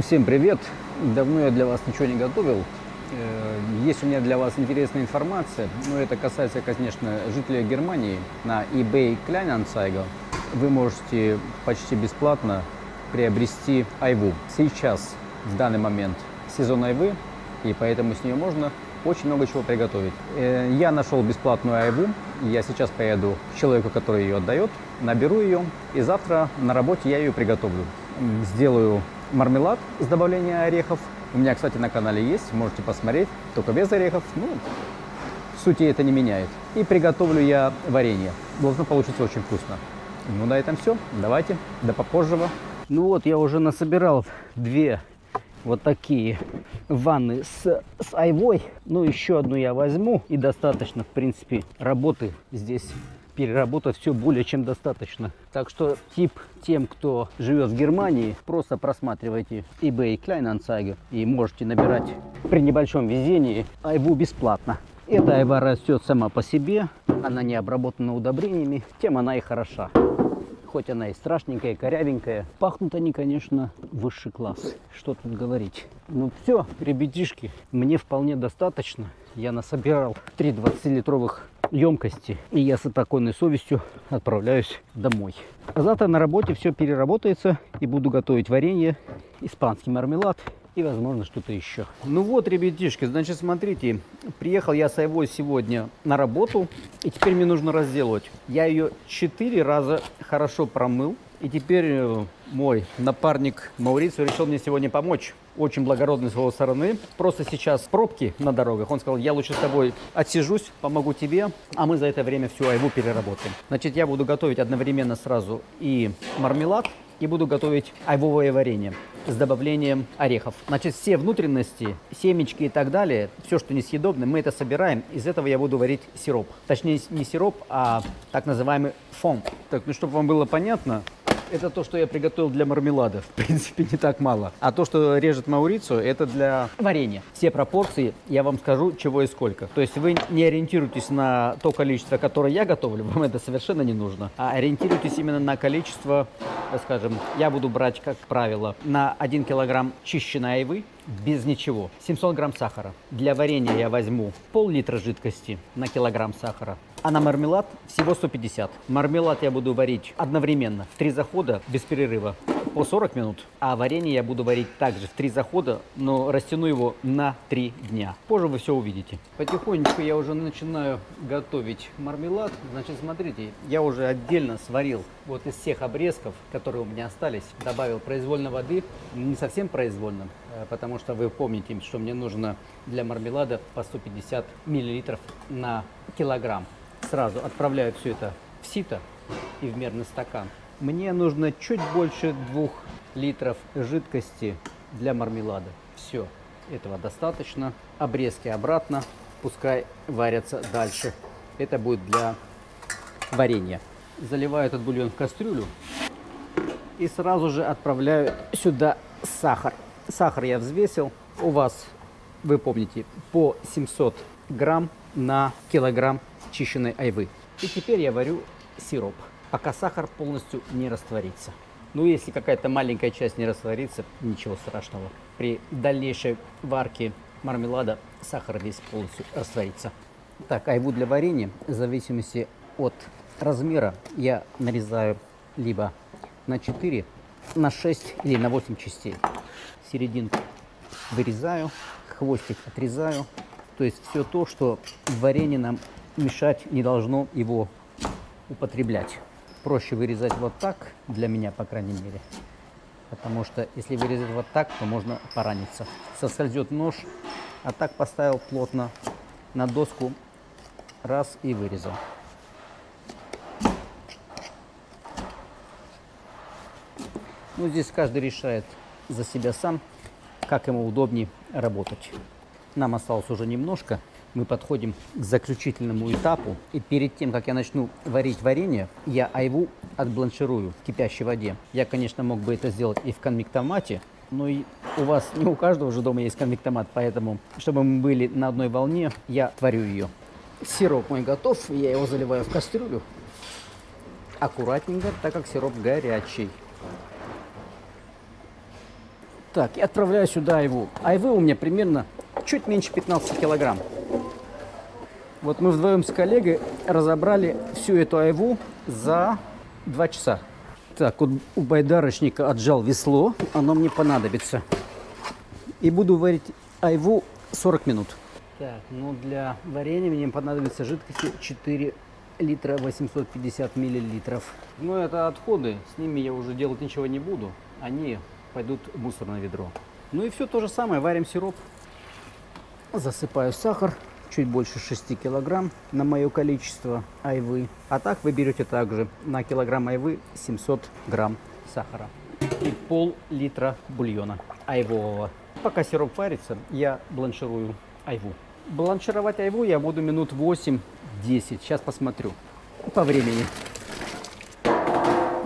Всем привет! Давно я для вас ничего не готовил. Э, Есть у меня для вас интересная информация, но это касается, конечно, жителей Германии. На eBay Kleinanzeiger вы можете почти бесплатно приобрести айву. Сейчас, в данный момент, сезон айвы, и поэтому с нее можно очень много чего приготовить. Э, Я нашел бесплатную айву, я сейчас поеду к человеку, который ее отдает, наберу ее, и завтра на работе я ее приготовлю. Сделаю мармелад с добавлением орехов. У меня, кстати, на канале есть, можете посмотреть, только без орехов. Ну, сути это не меняет. И приготовлю я варенье. Должно получиться очень вкусно. Ну, на этом все. Давайте, до попозжего. Ну вот, я уже насобирал две вот такие ванны с, с айвой. Ну, еще одну я возьму. И достаточно, в принципе, работы здесь переработать все более чем достаточно. Так что тип тем, кто живет в Германии, просто просматривайте eBay Kleinanzeiger и можете набирать при небольшом везении айву бесплатно. Эта айва растет сама по себе, она не обработана удобрениями, тем она и хороша. Хоть она и страшненькая, и корявенькая. Пахнут они, конечно, высший класс. Что тут говорить. Ну все, ребятишки, мне вполне достаточно. Я насобирал три 20-литровых емкости. И я с спокойной совестью отправляюсь домой. А завтра на работе все переработается и буду готовить варенье, испанский мармелад и, возможно, что-то еще. Ну вот, ребятишки, значит, смотрите, приехал я с Айвой сегодня на работу, и теперь мне нужно разделывать. Я ее четыре раза хорошо промыл, и теперь э, мой напарник Маурицу решил мне сегодня помочь. Очень благородный с его стороны. Просто сейчас пробки на дорогах. Он сказал, я лучше с тобой отсижусь, помогу тебе, а мы за это время всю айву переработаем. Значит, я буду готовить одновременно сразу и мармелад, и буду готовить айвовое варенье с добавлением орехов. Значит, все внутренности, семечки и так далее, все, что несъедобное, мы это собираем. Из этого я буду варить сироп. Точнее, не сироп, а так называемый фон. Так, ну, чтобы вам было понятно, это то, что я приготовил для мармелада. В принципе, не так мало. А то, что режет Маурицу, это для варенья. Все пропорции я вам скажу, чего и сколько. То есть вы не ориентируйтесь на то количество, которое я готовлю, вам это совершенно не нужно. А ориентируйтесь именно на количество, скажем, я буду брать, как правило, на 1 килограмм чищенной айвы, без ничего. 700 грамм сахара. Для варенья я возьму пол-литра жидкости на килограмм сахара. А на мармелад всего 150. Мармелад я буду варить одновременно, в три захода, без перерыва, по 40 минут. А варенье я буду варить также в три захода, но растяну его на три дня. Позже вы все увидите. Потихонечку я уже начинаю готовить мармелад. Значит, смотрите, я уже отдельно сварил вот из всех обрезков, которые у меня остались, добавил произвольно воды, не совсем произвольно, э, потому что вы помните, что мне нужно для мармелада по 150 миллилитров на килограмм. Сразу отправляю все это в сито и в мерный стакан. Мне нужно чуть больше двух литров жидкости для мармелада. Все, этого достаточно. Обрезки обратно, пускай варятся дальше. Это будет для варенья. Заливаю этот бульон в кастрюлю и сразу же отправляю сюда сахар. Сахар я взвесил. У вас, вы помните, по 700 грамм на килограмм чищенной айвы. И теперь я варю сироп, пока сахар полностью не растворится. Ну, если какая-то маленькая часть не растворится, ничего страшного. При дальнейшей варке мармелада сахар весь полностью растворится. Так, айву для варенья, в зависимости от размера, я нарезаю либо на 4, на 6 или на 8 частей. Серединку вырезаю, хвостик отрезаю. То есть все то, что в варенье нам мешать не должно его употреблять. Проще вырезать вот так, для меня, по крайней мере. Потому что если вырезать вот так, то можно пораниться. Соскользет нож, а так поставил плотно на доску, раз и вырезал. Ну, здесь каждый решает за себя сам, как ему удобнее работать. Нам осталось уже немножко. Мы подходим к заключительному этапу. И перед тем, как я начну варить варенье, я айву отбланширую в кипящей воде. Я, конечно, мог бы это сделать и в конвектомате, но и у вас, не у каждого же дома есть конвектомат, поэтому, чтобы мы были на одной волне, я варю ее. Сироп мой готов, я его заливаю в кастрюлю. Аккуратненько, так как сироп горячий. Так, и отправляю сюда айву. Айвы у меня примерно чуть меньше 15 килограмм. Вот мы вдвоем с коллегой разобрали всю эту айву за два часа. Так, вот у байдарочника отжал весло, оно мне понадобится. И буду варить айву 40 минут. Так, ну для варенья мне понадобится жидкости 4 литра 850 миллилитров. Ну это отходы, с ними я уже делать ничего не буду. Они пойдут в мусорное ведро. Ну и все то же самое, варим сироп. Засыпаю сахар, чуть больше 6 килограмм на мое количество айвы. А так вы берете также на килограмм айвы 700 грамм сахара и пол-литра бульона айвового. Пока сироп варится, я бланширую айву. Бланшировать айву я буду минут 8-10. Сейчас посмотрю по времени.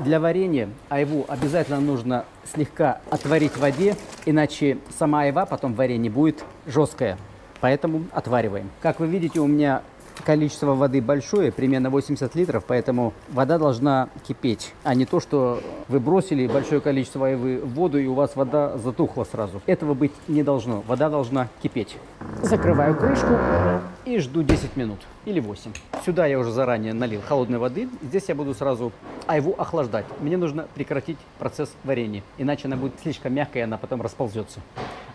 Для варенья айву обязательно нужно слегка отварить в воде, иначе сама айва потом в варенье будет жесткая. Поэтому отвариваем. Как вы видите, у меня количество воды большое, примерно 80 литров, поэтому вода должна кипеть, а не то, что вы бросили большое количество айвы в воду и у вас вода затухла сразу. Этого быть не должно. Вода должна кипеть. Закрываю крышку и жду 10 минут или 8. Сюда я уже заранее налил холодной воды. Здесь я буду сразу айву охлаждать. Мне нужно прекратить процесс варенья, иначе она будет слишком мягкая, она потом расползется.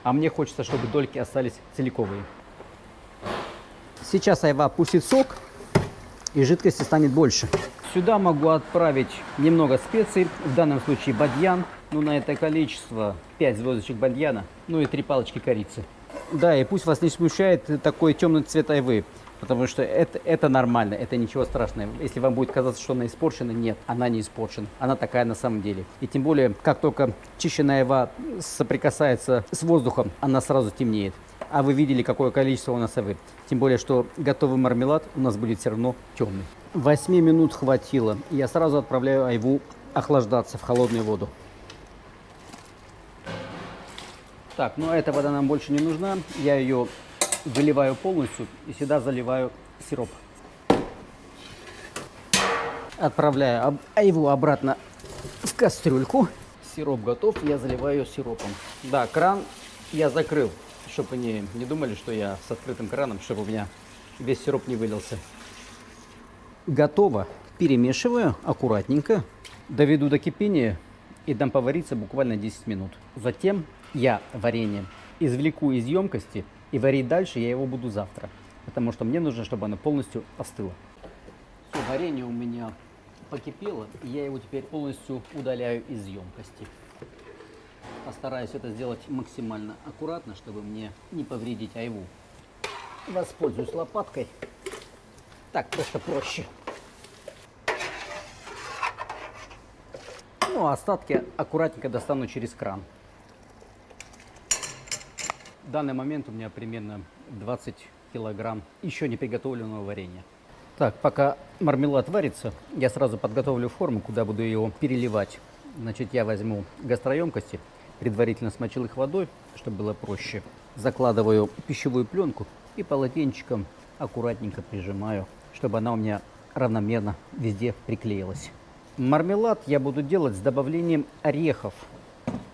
А мне хочется, чтобы дольки остались целиковые. Сейчас айва пустит сок, и жидкости станет больше. Сюда могу отправить немного специй, в данном случае бадьян. Ну, на это количество 5 звездочек бадьяна, ну и 3 палочки корицы. Да, и пусть вас не смущает такой темный цвет айвы, потому что это, это нормально, это ничего страшного. Если вам будет казаться, что она испорчена, нет, она не испорчена, она такая на самом деле. И тем более, как только чищенная айва соприкасается с воздухом, она сразу темнеет. А вы видели, какое количество у нас айвы. Тем более, что готовый мармелад у нас будет все равно темный. 8 минут хватило. Я сразу отправляю айву охлаждаться в холодную воду. Так, ну эта вода нам больше не нужна. Я ее выливаю полностью и сюда заливаю сироп. Отправляю айву обратно в кастрюльку. Сироп готов, я заливаю сиропом. Да, кран я закрыл, чтобы не, не думали, что я с открытым краном, чтобы у меня весь сироп не вылился. Готово. Перемешиваю аккуратненько, доведу до кипения и дам повариться буквально 10 минут. Затем я варенье извлеку из емкости и варить дальше я его буду завтра, потому что мне нужно, чтобы оно полностью остыло. Все, варенье у меня покипело, и я его теперь полностью удаляю из емкости. Постараюсь это сделать максимально аккуратно, чтобы мне не повредить айву. Воспользуюсь лопаткой. Так просто проще. Ну, а остатки аккуратненько достану через кран. В данный момент у меня примерно 20 килограмм еще не приготовленного варенья. Так, пока мармелад варится, я сразу подготовлю форму, куда буду его переливать. Значит, я возьму гастроемкости, предварительно смочил их водой, чтобы было проще. Закладываю пищевую пленку и полотенчиком аккуратненько прижимаю, чтобы она у меня равномерно везде приклеилась. Мармелад я буду делать с добавлением орехов.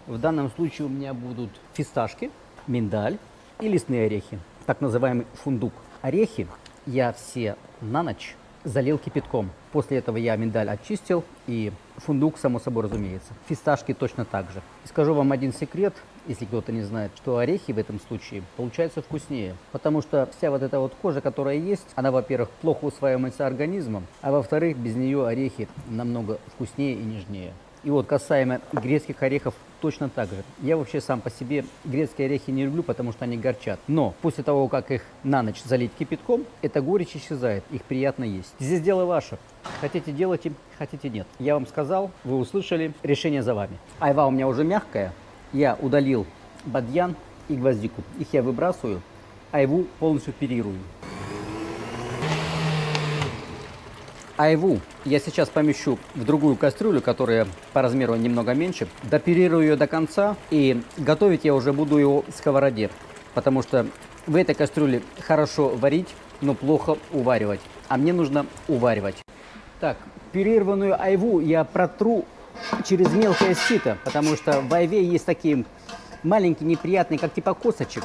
В данном случае у меня будут фисташки, миндаль и лесные орехи, так называемый фундук. Орехи я все на ночь залил кипятком. После этого я миндаль очистил и фундук, само собой разумеется. Фисташки точно так же. И скажу вам один секрет, если кто-то не знает, что орехи в этом случае получаются вкуснее. Потому что вся вот эта вот кожа, которая есть, она, во-первых, плохо усваивается организмом, а во-вторых, без нее орехи намного вкуснее и нежнее. И вот касаемо грецких орехов точно так же. Я вообще сам по себе грецкие орехи не люблю, потому что они горчат. Но после того, как их на ночь залить кипятком, эта горечь исчезает, их приятно есть. Здесь дело ваше. Хотите делайте, хотите нет. Я вам сказал, вы услышали, решение за вами. Айва у меня уже мягкая. Я удалил бадьян и гвоздику. Их я выбрасываю, айву полностью перирую. Айву я сейчас помещу в другую кастрюлю, которая по размеру немного меньше. Допирирую ее до конца и готовить я уже буду его в сковороде. Потому что в этой кастрюле хорошо варить, но плохо уваривать. А мне нужно уваривать. Так, пюрированную айву я протру через мелкое сито, потому что в айве есть такие маленькие, неприятные, как типа косточек.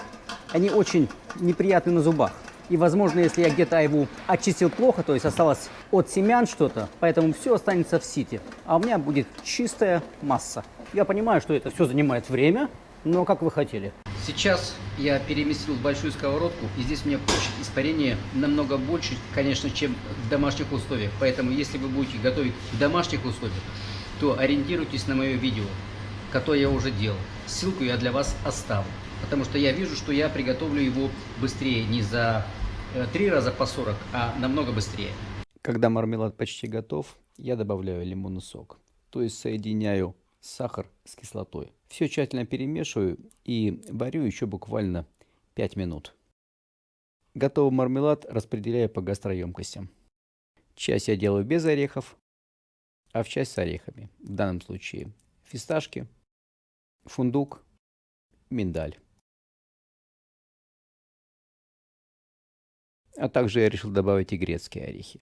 Они очень неприятны на зубах. И, возможно, если я где-то его очистил плохо, то есть осталось от семян что-то, поэтому все останется в сите. А у меня будет чистая масса. Я понимаю, что это все занимает время, но как вы хотели. Сейчас я переместил в большую сковородку, и здесь у меня площадь испарения намного больше, конечно, чем в домашних условиях. Поэтому, если вы будете готовить в домашних условиях, то ориентируйтесь на мое видео, которое я уже делал. Ссылку я для вас оставлю, потому что я вижу, что я приготовлю его быстрее, не за три раза по 40, а намного быстрее. Когда мармелад почти готов, я добавляю лимонный сок, то есть соединяю сахар с кислотой. Все тщательно перемешиваю и варю еще буквально 5 минут. Готовый мармелад распределяю по гастроемкостям. Часть я делаю без орехов, а в часть с орехами. В данном случае фисташки, фундук, миндаль. А также я решил добавить и грецкие орехи.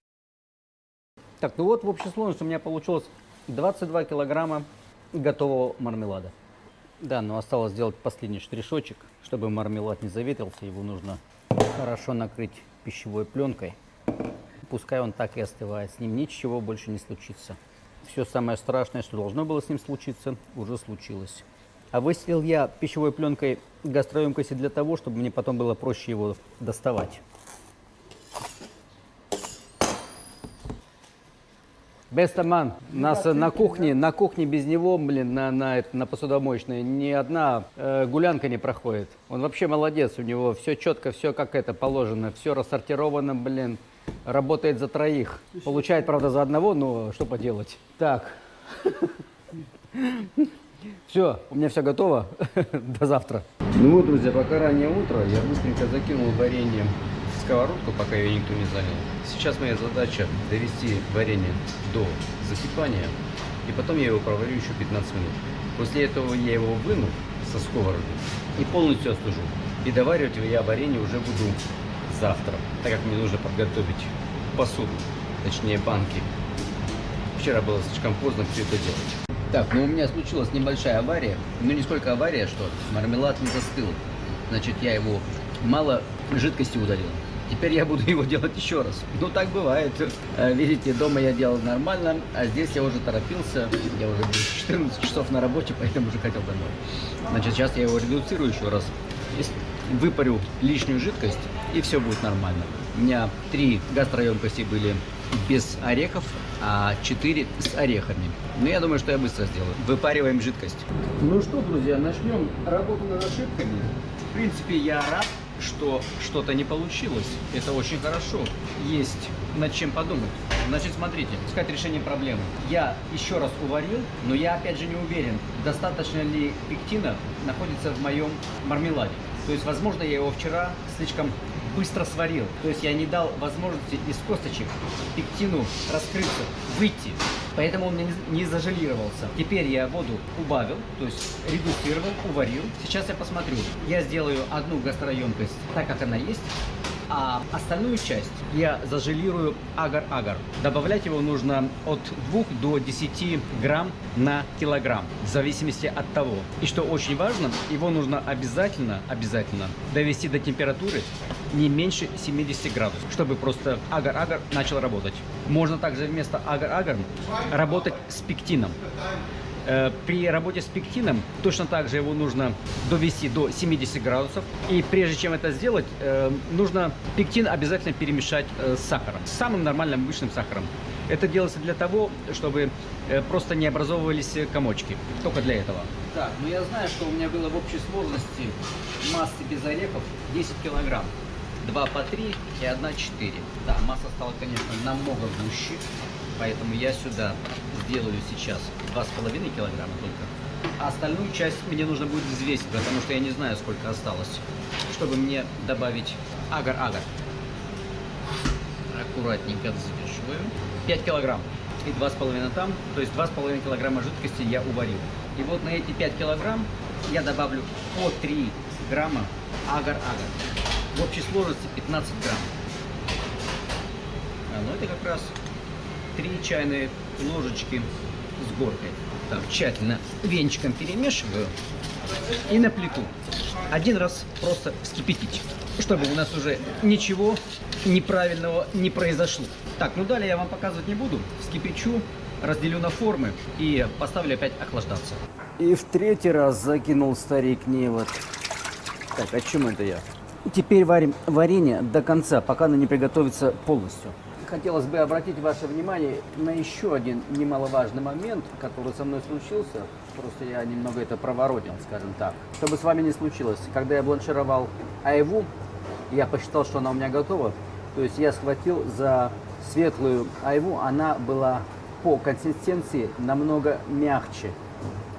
Так, ну вот в общей сложности у меня получилось 22 килограмма готового мармелада. Да, но осталось сделать последний штришочек. Чтобы мармелад не заветрился, его нужно хорошо накрыть пищевой пленкой. Пускай он так и остывает, с ним ничего больше не случится. Все самое страшное, что должно было с ним случиться, уже случилось. А выстелил я пищевой пленкой гастроемкости для того, чтобы мне потом было проще его доставать. Бестаман, нас на кухне, на кухне без него, блин, на, на, на посудомоечной ни одна э, гулянка не проходит. Он вообще молодец, у него все четко, все как это положено, все рассортировано, блин, работает за троих. Получает, правда, за одного, но что поделать. Так. Все, у меня все готово. До завтра. Ну вот, друзья, пока раннее утро, я быстренько закинул варенье сковородку, пока ее никто не занял. Сейчас моя задача довести варенье до закипания, и потом я его проварю еще 15 минут. После этого я его выну со сковороды и полностью остужу. И доваривать я варенье уже буду завтра, так как мне нужно подготовить посуду, точнее банки. Вчера было слишком поздно все это делать. Так, ну у меня случилась небольшая авария, ну не сколько авария, что мармелад не застыл. Значит, я его мало жидкости удалил. Теперь я буду его делать еще раз. Ну, так бывает. Э, видите, дома я делал нормально, а здесь я уже торопился. Я уже 14 часов на работе, поэтому уже хотел домой. Значит, сейчас я его редуцирую еще раз. Выпарю лишнюю жидкость, и все будет нормально. У меня три гастроемкости были без орехов, а 4 с орехами. Но я думаю, что я быстро сделаю. Выпариваем жидкость. Ну что, друзья, начнем работу над ошибками. В принципе, я рад, что что-то не получилось. Это очень хорошо. Есть над чем подумать. Значит, смотрите, искать решение проблемы. Я еще раз уварил, но я опять же не уверен, достаточно ли пектина находится в моем мармеладе. То есть, возможно, я его вчера слишком быстро сварил. То есть я не дал возможности из косточек пектину раскрыться, выйти. Поэтому он не зажелировался. Теперь я воду убавил, то есть редуцировал, уварил. Сейчас я посмотрю. Я сделаю одну гастроемкость так, как она есть а остальную часть я зажелирую агар-агар. Добавлять его нужно от 2 до 10 грамм на килограмм, в зависимости от того. И что очень важно, его нужно обязательно, обязательно довести до температуры не меньше 70 градусов, чтобы просто агар-агар начал работать. Можно также вместо агар-агар работать с пектином. Э, при работе с пектином точно так же его нужно довести до 70 градусов. И прежде чем это сделать, э, нужно пектин обязательно перемешать э, с сахаром, с самым нормальным обычным сахаром. Это делается для того, чтобы просто не образовывались комочки. Только для этого. Так, ну я знаю, что у меня было в общей сложности массы без орехов 10 килограмм. 2 по 3 и 1 4. Да, масса стала, конечно, намного гуще, поэтому я сюда сделаю сейчас 2,5 килограмма только. А остальную часть мне нужно будет взвесить, потому что я не знаю, сколько осталось, чтобы мне добавить агар-агар. Аккуратненько взвешиваю. 5 килограмм и 2,5 там, то есть 2,5 килограмма жидкости я уварил. И вот на эти 5 килограмм я добавлю по 3 грамма агар-агар. В общей сложности 15 грамм. А, ну это как раз 3 чайные ложечки с горкой. Так, тщательно венчиком перемешиваю. и на плиту. Один раз просто вскипятить, чтобы у нас уже ничего неправильного не произошло. Так, ну далее я вам показывать не буду. Вскипячу, разделю на формы и поставлю опять охлаждаться. И в третий раз закинул старик невод. Так, о чем это я? Теперь варим варенье до конца, пока оно не приготовится полностью. Хотелось бы обратить ваше внимание на еще один немаловажный момент, который со мной случился. Просто я немного это проворотил, скажем так. Чтобы с вами не случилось, когда я бланшировал айву, я посчитал, что она у меня готова. То есть я схватил за светлую айву, она была по консистенции намного мягче,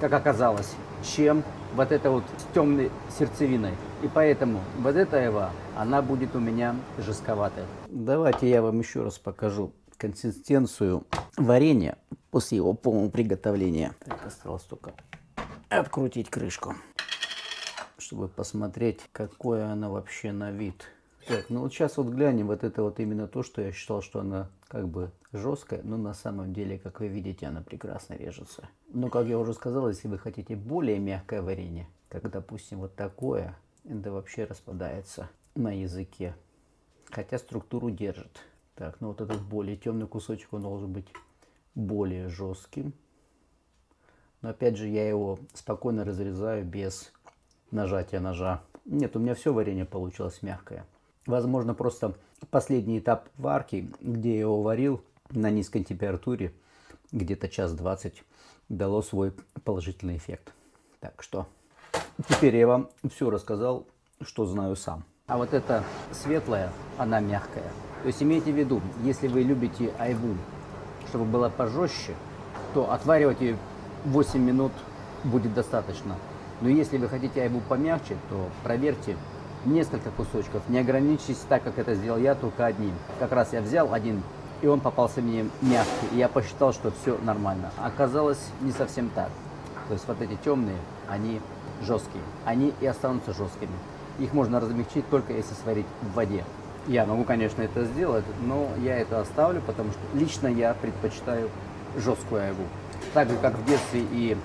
как оказалось, чем вот это вот с темной сердцевиной. И поэтому вот эта айва, она будет у меня жестковатая. Давайте я вам еще раз покажу консистенцию варенья после его полного приготовления. Так, осталось только открутить крышку, чтобы посмотреть, какое она вообще на вид. Так, ну вот сейчас вот глянем, вот это вот именно то, что я считал, что она как бы жесткая, но на самом деле, как вы видите, она прекрасно режется. Но, как я уже сказал, если вы хотите более мягкое варенье, как, допустим, вот такое, это вообще распадается на языке, хотя структуру держит. Так, ну вот этот более темный кусочек, он должен быть более жестким. Но опять же, я его спокойно разрезаю без нажатия ножа. Нет, у меня все варенье получилось мягкое. Возможно, просто последний этап варки, где я его варил на низкой температуре, где-то час 20, дало свой положительный эффект. Так что теперь я вам все рассказал, что знаю сам. А вот эта светлая, она мягкая. То есть имейте в виду, если вы любите айву, чтобы была пожестче, то отваривать ее 8 минут будет достаточно. Но если вы хотите айву помягче, то проверьте несколько кусочков. Не ограничьтесь так, как это сделал я, только одним. Как раз я взял один, и он попался мне мягкий. И я посчитал, что все нормально. Оказалось не совсем так. То есть вот эти темные, они жесткие. Они и останутся жесткими. Их можно размягчить только если сварить в воде. Я могу, конечно, это сделать, но я это оставлю, потому что лично я предпочитаю жесткую айву. Так же, как в детстве и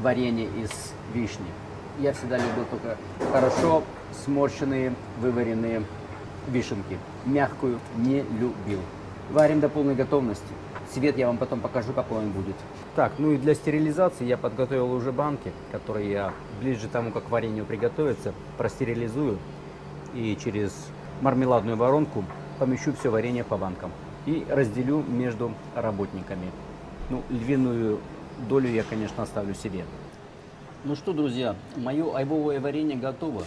варенье из вишни. Я всегда любил только хорошо сморщенные, вываренные вишенки. Мягкую не любил. Варим до полной готовности. Цвет я вам потом покажу, какой он будет. Так, ну и для стерилизации я подготовил уже банки, которые я ближе к тому, как варенье приготовится, простерилизую и через мармеладную воронку помещу все варенье по банкам и разделю между работниками. Ну, львиную долю я, конечно, оставлю себе. Ну что, друзья, мое айбовое варенье готово.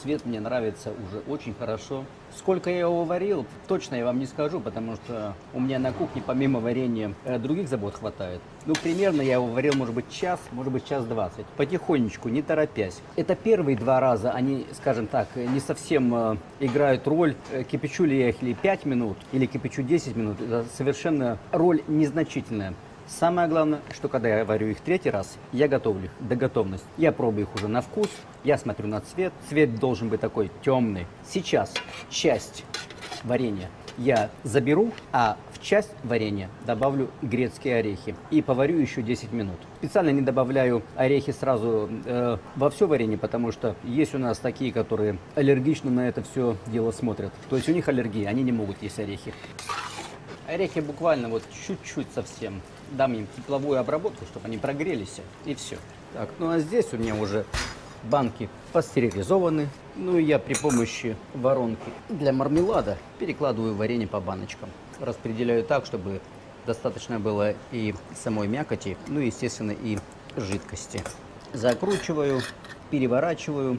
Цвет мне нравится уже очень хорошо. Сколько я его варил, точно я вам не скажу, потому что у меня на кухне помимо варенья э, других забот хватает. Ну, примерно я его варил, может быть, час, может быть, час двадцать. Потихонечку, не торопясь. Это первые два раза, они, скажем так, не совсем э, играют роль, э, кипячу ли я их или 5 минут, или кипячу 10 минут. Это совершенно роль незначительная. Самое главное, что когда я варю их третий раз, я готовлю их до готовности. Я пробую их уже на вкус, я смотрю на цвет. Цвет должен быть такой темный. Сейчас часть варенья я заберу, а в часть варенья добавлю грецкие орехи и поварю еще 10 минут. Специально не добавляю орехи сразу э, во все варенье, потому что есть у нас такие, которые аллергично на это все дело смотрят. То есть у них аллергия, они не могут есть орехи. Орехи буквально вот чуть-чуть совсем. Дам им тепловую обработку, чтобы они прогрелись. И все. Так, ну а здесь у меня уже банки пастеризованы. Ну и я при помощи воронки для мармелада перекладываю варенье по баночкам. Распределяю так, чтобы достаточно было и самой мякоти, ну и, естественно, и жидкости. Закручиваю, переворачиваю,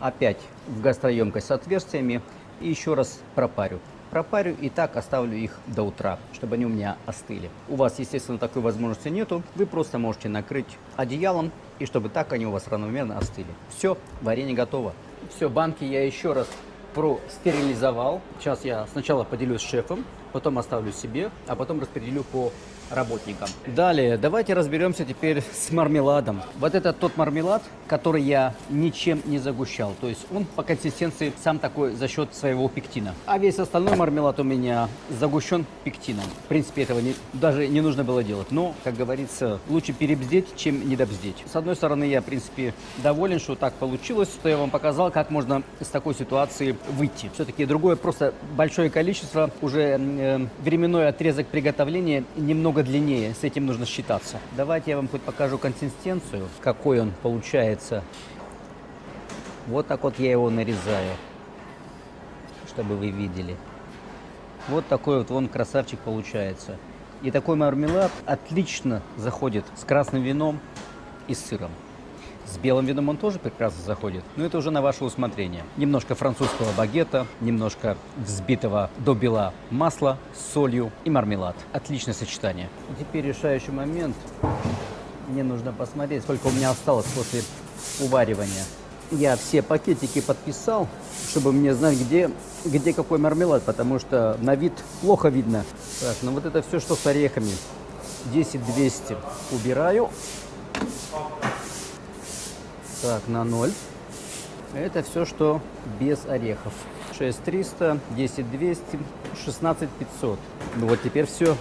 опять в гастроемкость с отверстиями и еще раз пропарю пропарю и так оставлю их до утра, чтобы они у меня остыли. У вас, естественно, такой возможности нету. Вы просто можете накрыть одеялом, и чтобы так они у вас равномерно остыли. Все, варенье готово. Все, банки я еще раз простерилизовал. Сейчас я сначала поделюсь с шефом, потом оставлю себе, а потом распределю по работникам. Далее, давайте разберемся теперь с мармеладом. Вот это тот мармелад, который я ничем не загущал. То есть он по консистенции сам такой за счет своего пектина. А весь остальной мармелад у меня загущен пектином. В принципе, этого не, даже не нужно было делать. Но, как говорится, лучше перебздеть, чем недобздеть. С одной стороны, я, в принципе, доволен, что так получилось, что я вам показал, как можно из такой ситуации выйти. Все-таки другое просто большое количество, уже э, временной отрезок приготовления немного длиннее, с этим нужно считаться. Давайте я вам хоть покажу консистенцию, какой он получается. Вот так вот я его нарезаю, чтобы вы видели. Вот такой вот вон красавчик получается. И такой мармелад отлично заходит с красным вином и с сыром. С белым вином он тоже прекрасно заходит, но это уже на ваше усмотрение. Немножко французского багета, немножко взбитого до бела масла с солью и мармелад. Отличное сочетание. И теперь решающий момент. Мне нужно посмотреть, сколько у меня осталось после уваривания. Я все пакетики подписал, чтобы мне знать, где, где какой мармелад, потому что на вид плохо видно. Так, ну вот это все, что с орехами. 10 200 убираю. Так, на 0. Это все, что без орехов. 6300, 10 200, 16 500. Ну вот теперь все.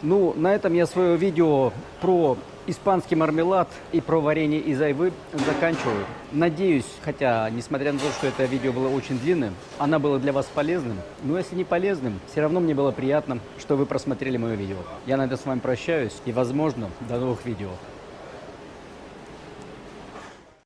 Ну, на этом я свое видео про испанский мармелад и про варенье из айвы заканчиваю. Надеюсь, хотя, несмотря на то, что это видео было очень длинным, оно было для вас полезным. Но если не полезным, все равно мне было приятно, что вы просмотрели мое видео. Я на этом с вами прощаюсь и, возможно, до новых видео.